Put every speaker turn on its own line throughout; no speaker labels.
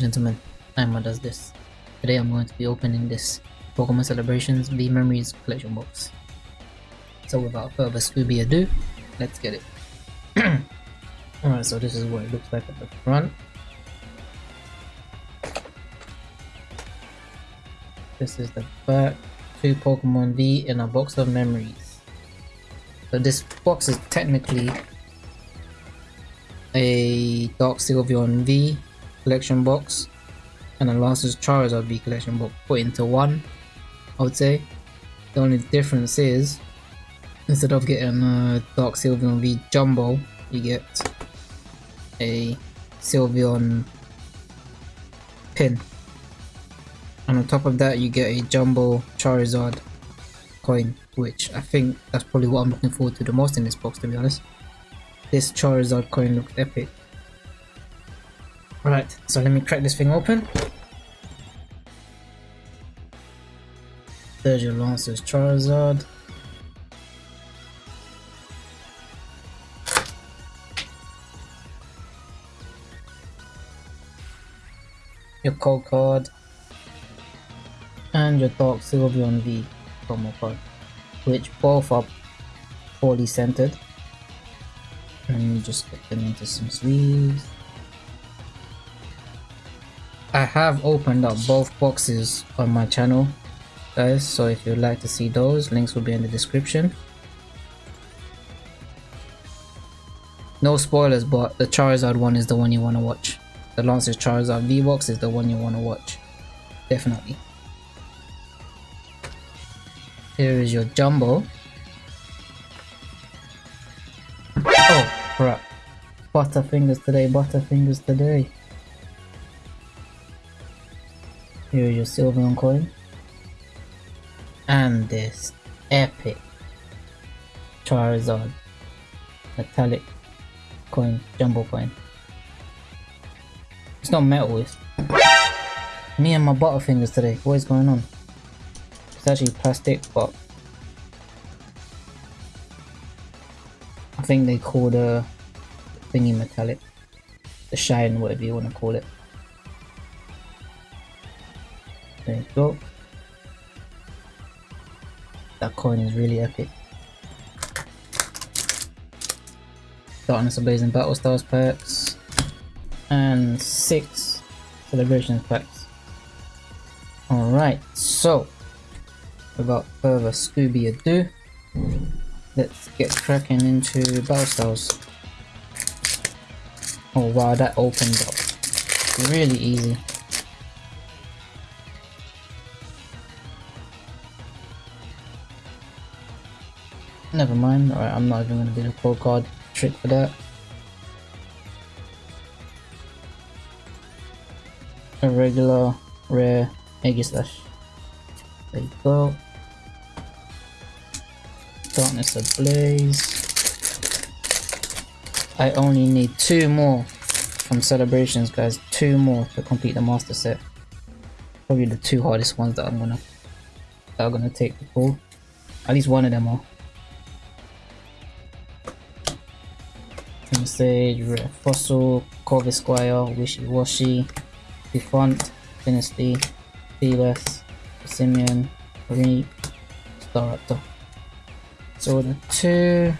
gentlemen, Emma does this. Today I'm going to be opening this Pokemon Celebrations V Memories collection box. So without further Scooby ado, let's get it. Alright, so this is what it looks like at the front. This is the back. Two Pokemon V in a box of memories. So this box is technically a Dark Sylveon V collection box and a Lance's Charizard V collection box put into one, I would say. The only difference is, instead of getting a Dark Sylveon V Jumbo, you get a Sylveon pin. And on top of that, you get a Jumbo Charizard coin, which I think that's probably what I'm looking forward to the most in this box, to be honest. This Charizard coin looks epic. Right, so let me crack this thing open. There's your Lance's Charizard. Your code card. And your Dark Sylveon V promo card. Which both are poorly centered. Let me just get them into some sleeves. Have opened up both boxes on my channel guys so if you'd like to see those links will be in the description. No spoilers but the Charizard one is the one you want to watch. The Lance's Charizard V-Box is the one you want to watch. Definitely. Here is your Jumbo. Oh crap. Butterfingers today Butterfingers today Here is your Sylveon coin. And this epic Charizard metallic coin, jumbo coin. It's not metal, it's me and my Butterfingers today. What is going on? It's actually plastic, but I think they call the thingy metallic. The shine, whatever you want to call it. There you go. That coin is really epic. Darkness Ablaze Battle Stars packs. And six celebrations packs. Alright, so without further Scooby ado, let's get cracking into Battle stars Oh wow, that opened up really easy. Never mind. Alright, I'm not even to do the pro card trick for that. A regular, rare, Aegislash. There you go. Darkness Ablaze. I only need two more from Celebrations, guys. Two more to complete the master set. Probably the two hardest ones that I'm gonna that are gonna take the pull. At least one of them are. Sage, Red Fossil, Corvisquire, Wishy Washy, Defunt, Dynasty, Fearless, Simeon, Reap, Staraptor. So the two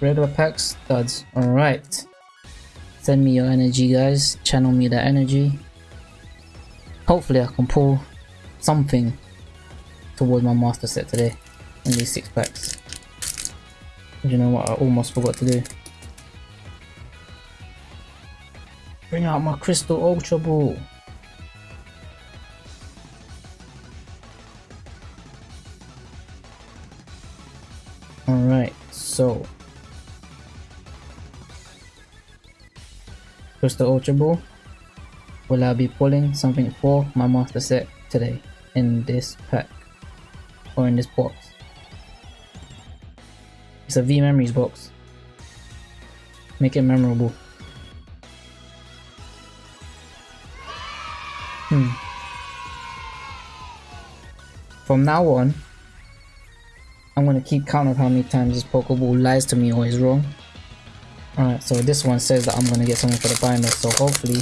regular packs, studs. Alright. Send me your energy guys, channel me that energy. Hopefully I can pull something towards my master set today in these six packs. You know what I almost forgot to do. Bring out my Crystal Ultra Ball. Alright, so. Crystal Ultra Ball. Will I be pulling something for my master set today in this pack or in this box? It's a V Memories box. Make it memorable. From now on, I'm gonna keep count of how many times this Pokeball lies to me or is wrong. Alright, so this one says that I'm gonna get something for the binder, so hopefully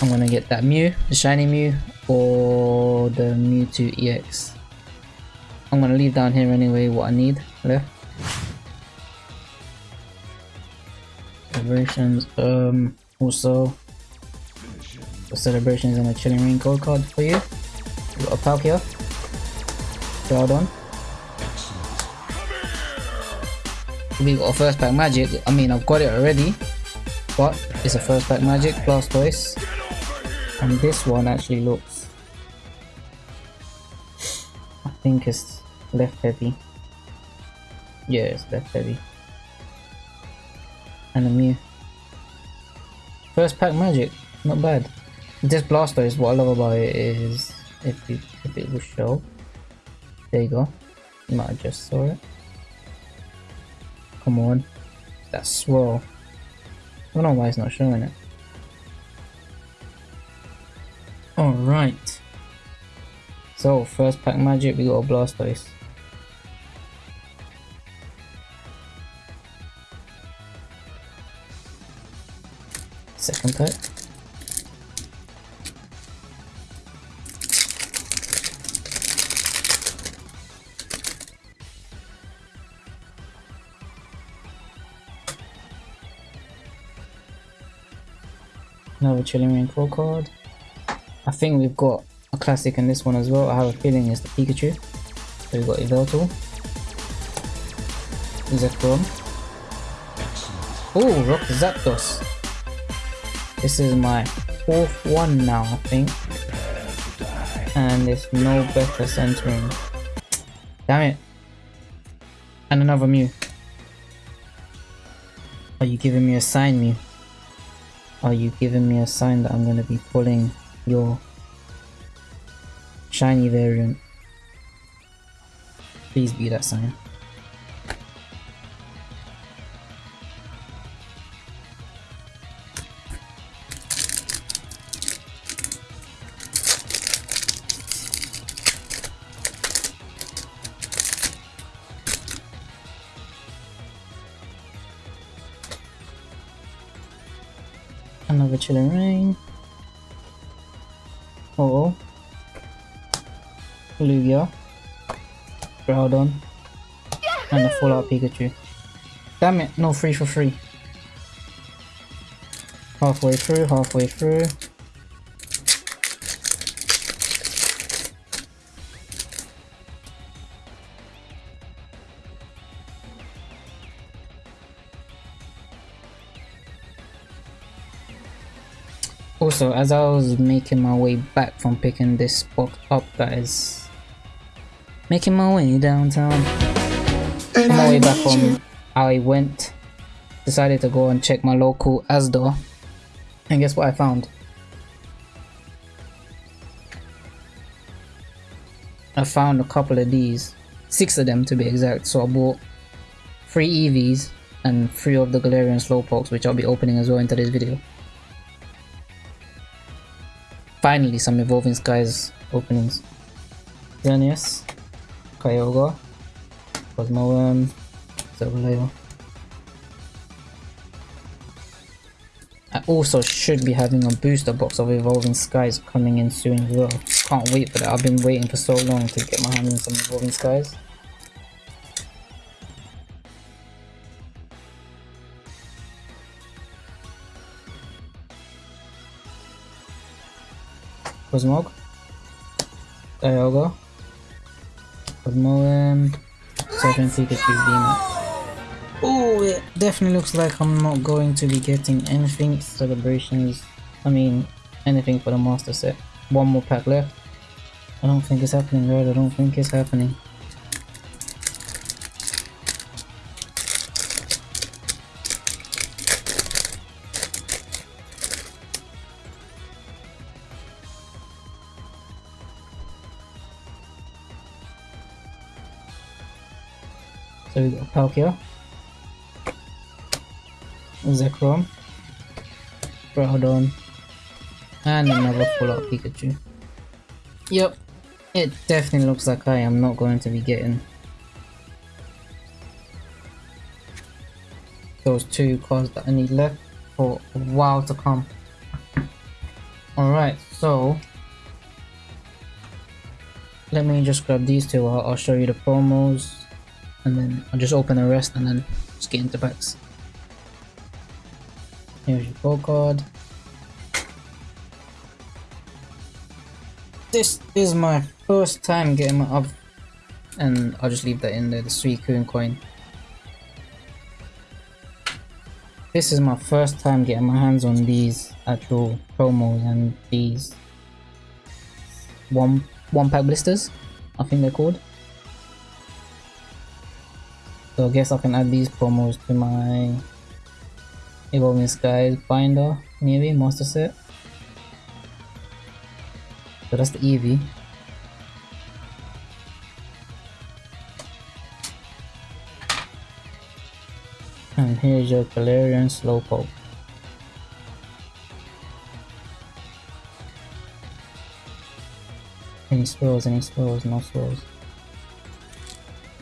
I'm gonna get that Mew, the shiny Mew, or the Mewtwo EX. I'm gonna leave down here anyway what I need left. Celebrations, um, also the celebrations and a chilling code card for you. We got a Palkia, Groudon. We got a first pack magic. I mean, I've got it already, but it's a first pack magic, Blastoise. And this one actually looks I think it's left heavy. Yeah, it's left heavy. And a Mew. First pack magic, not bad. This Blastoise, what I love about it is if it, if it will show. There you go. You might have just saw it. Come on. That swirl. I don't know why it's not showing it. Alright. So, first pack magic, we got a Blastoise. Second pack. Another Chilling Reign Core card. I think we've got a classic in this one as well. I have a feeling it's the Pikachu. So we've got Yveltal. Zekrom. Oh, Rock Zapdos. This is my fourth one now, I think. And there's no better centering. Damn it. And another Mew. Are you giving me a sign, Mew? Are you giving me a sign that I'm going to be pulling your shiny variant. Please be that sign. Chilling Reign. Oh. Lugia. Groudon. And a Fallout Pikachu. Damn it, no free for free. Halfway through, halfway through. Also, as I was making my way back from picking this spot up, guys, making my way downtown, on my way back from I went, decided to go and check my local Asda, and guess what I found? I found a couple of these, six of them to be exact, so I bought three Eevees and three of the Galarian Slowpokes, which I'll be opening as well into this video. Finally, some Evolving Skies openings. Xerneas, Kyogre, Cosmoem, Sableye. I also should be having a booster box of Evolving Skies coming in soon as well. Can't wait for that. I've been waiting for so long to get my hands on some Evolving Skies. Cosmog, Dialga, Cosmoem, Surfing Pikachu Demon. Oh, it definitely looks like I'm not going to be getting anything celebrations. I mean, anything for the master set. One more pack left. I don't think it's happening, right? I don't think it's happening. So we got Palkia, Zekrom, Groudon, and another full out Pikachu. Yep, it definitely looks like I am not going to be getting those two cards that I need left for a while to come. Alright, so let me just grab these two. I'll, I'll show you the promos and then I'll just open the rest and then just get into packs. Here's your gold card. This is my first time getting my up and I'll just leave that in there, the Suicune coin. This is my first time getting my hands on these actual promos and these one one pack blisters, I think they're called. So I guess I can add these promos to my Evolving Skies binder, maybe, master set. So that's the Eevee. And here's your Galarian Slowpoke. Any swirls, any swirls, no swirls.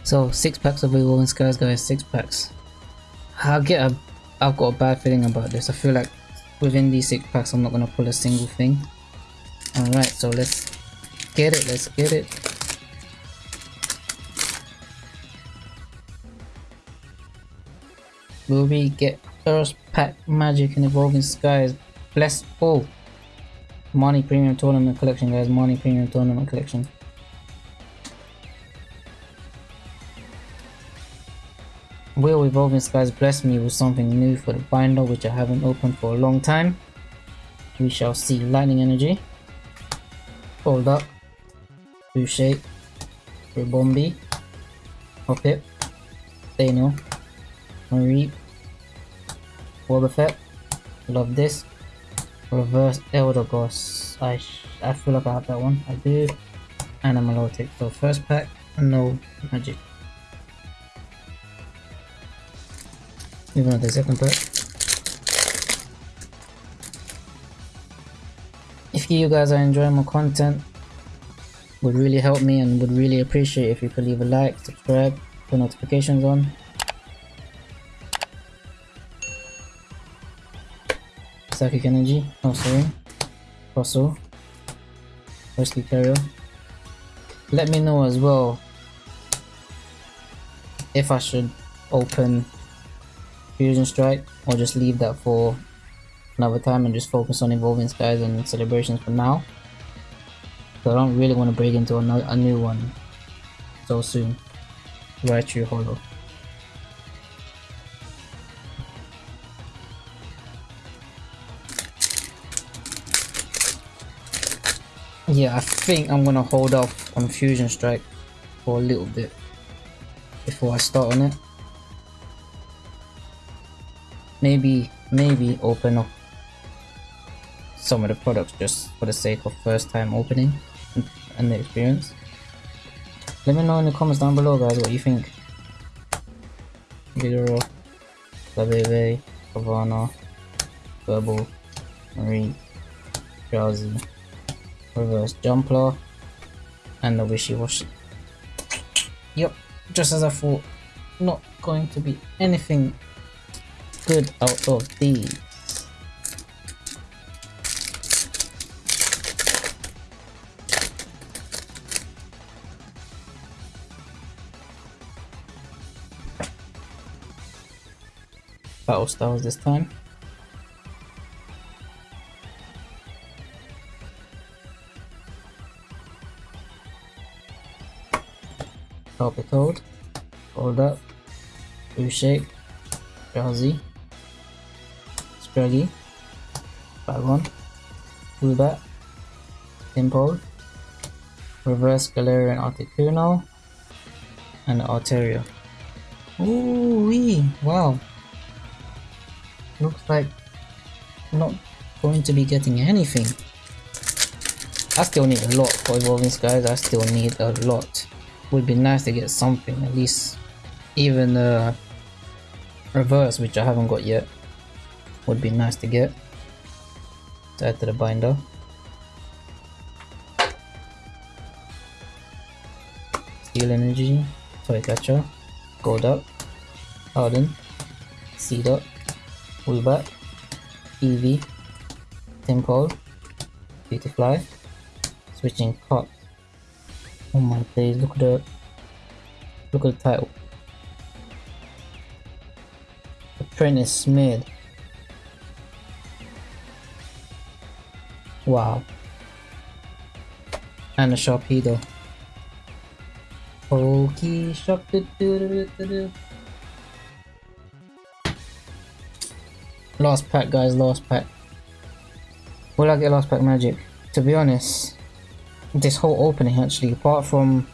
So, six packs of Evolving Skies, guys, six packs. I get a, I've got a bad feeling about this. I feel like within these six packs, I'm not gonna pull a single thing. Alright, so let's get it, let's get it. Will we get first pack magic and evolving skies? Bless all. Money Premium Tournament Collection, guys. Money Premium Tournament Collection. Will Evolving Skies bless me with something new for the binder which I haven't opened for a long time? We shall see. Lightning Energy. Hold up. Blue Shake. Ribombee. Hoppip. Daniel. Mareep. Wobbuffet. Love this. Reverse Eldegoss. I I feel like I have that one. I do. And a Milotic. So first pack, no magic. Moving on the second part. If you guys are enjoying my content, would really help me and would really appreciate if you could leave a like, subscribe, put notifications on. Psychic Energy, oh sorry, Fossil, Wesley Carrier. Let me know as well if I should open Fusion Strike or just leave that for another time and just focus on Evolving Skies and Celebrations for now. So I don't really want to break into a, a new one so soon. Right Raichu Holo. Yeah, I think I'm gonna hold off on Fusion Strike for a little bit before I start on it. Maybe, maybe open up some of the products just for the sake of first time opening and the experience. Let me know in the comments down below guys what you think. Vigoroth, Labebe, Havana, Verbal, Marine, Drowzee reverse Jumpluff, and the wishy-washy. Yep, just as I thought, not going to be anything good out of these. Battle styles this time. Palpitoad, Hold Hold Up, blue Shake, Drowzee, Scraggy, Bagon, Woobat, Tympole, Reverse Galarian Articuno, and Altaria. Ooh wee! Wow! Looks like not going to be getting anything. I still need a lot for Evolving Skies, I still need a lot. Would be nice to get something at least. Even uh reverse which I haven't got yet would be nice to get to add to the binder steel energy toy catcher gold up harden seed up Woobat Eevee Tympole Beautifly. Switching cut. Oh my days, look at the look at the title. The print is smeared. Wow. And a Sharpedo. Pokey shop do do do do do. Last pack guys, last pack. Will I get last pack magic? To be honest, this whole opening actually, apart from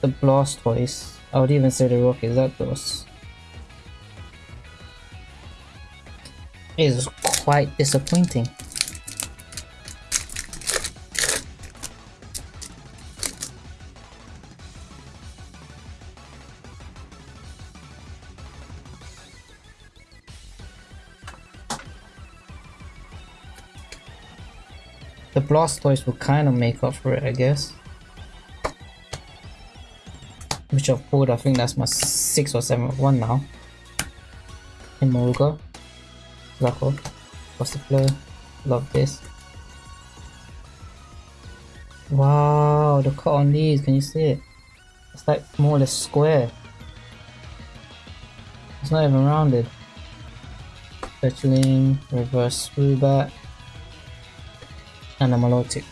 the Blastoise, I would even say the Rocket Zapdos, is quite disappointing. Blastoise will kind of make up for it, I guess. Which I've pulled, I think that's my 6th or 7th one now. In Moruga. Zaco. Busterflow. Love this. Wow, the cut on these, can you see it? It's like more or less square. It's not even rounded. Fetchling, reverse Rubat and a Milotic.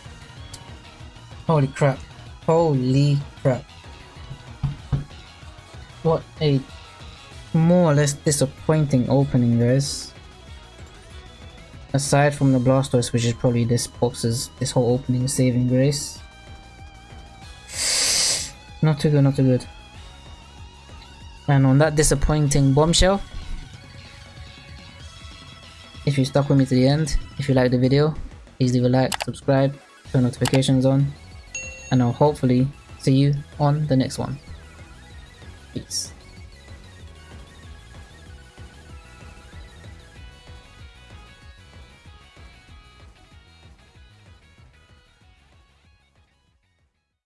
Holy crap. Holy crap. What a more or less disappointing opening guys. Aside from the Blastoise which is probably this box's, this whole opening saving grace. Not too good, not too good. And on that disappointing bombshell, if you stuck with me to the end, if you liked the video, Please leave a like, subscribe, turn notifications on, and I'll hopefully see you on the next one. Peace.